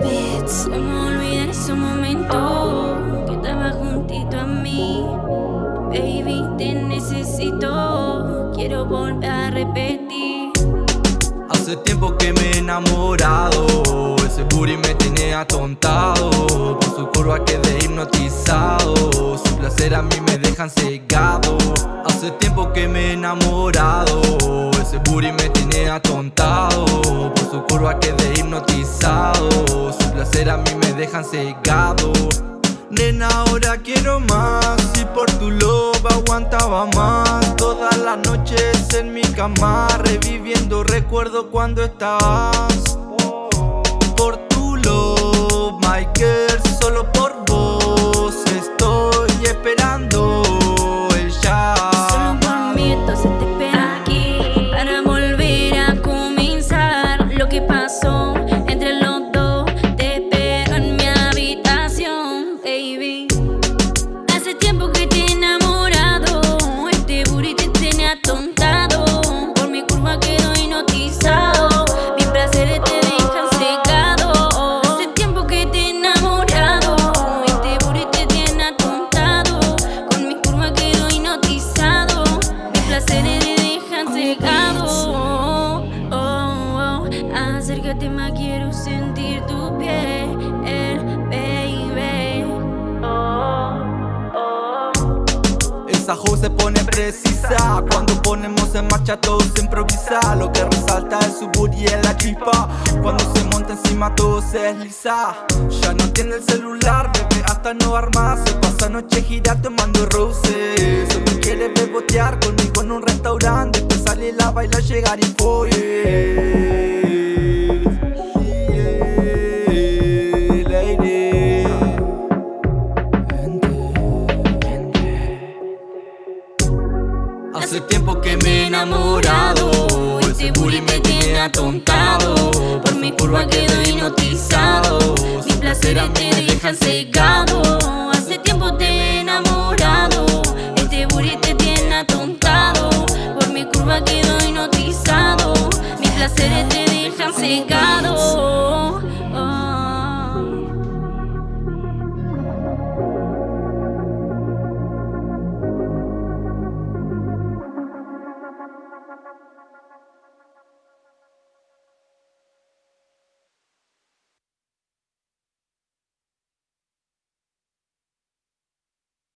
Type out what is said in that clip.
beats. ¿Cómo olvidar ese momento que estaba juntito a mí? Baby, te necesito. Quiero volver a repetir. Hace tiempo que me he enamorado. Ese booty me tiene atontado. Por su curva quedé hipnotizado. Su placer a mí me dejan cegado. Hace tiempo que me he enamorado. Ese booty me tiene atontado. Por su curva quedé hipnotizado. Su placer a mí me dejan cegado. Nena, ahora quiero más Y por tu love aguantaba más Todas las noches en mi cama Reviviendo recuerdo cuando estabas baby. Hace tiempo que te he enamorado Este booty te tiene atontado. Por mi curva quedo hipnotizado Mis placeres te dejan secado Hace tiempo que te he enamorado Este booty te tiene atontado. Con mi curva quedo hipnotizado Mis placeres te dejan secado oh, oh, oh. Acércate más, quiero sentir tu piel Esa hoe pone precisa. Cuando ponemos en marcha todo se improvisa. Lo que resalta es su booty y la chispa. Cuando se monta encima todo se desliza. Ya no tiene el celular, bebé hasta no armar Se pasa noche gira tomando roses Solo quiere bebotear conmigo en un restaurante. Después salir a bailar, llegar y follar Hace tiempo que me he enamorado. Ese booty me tiene atontado. Por mi curva quedo hipnotizado. Mis placeres te dejan cegado. Hace tiempo te he enamorado. Este booty te tiene atontado. Por mi curva quedo hipnotizado. Mis placeres te dejan cegado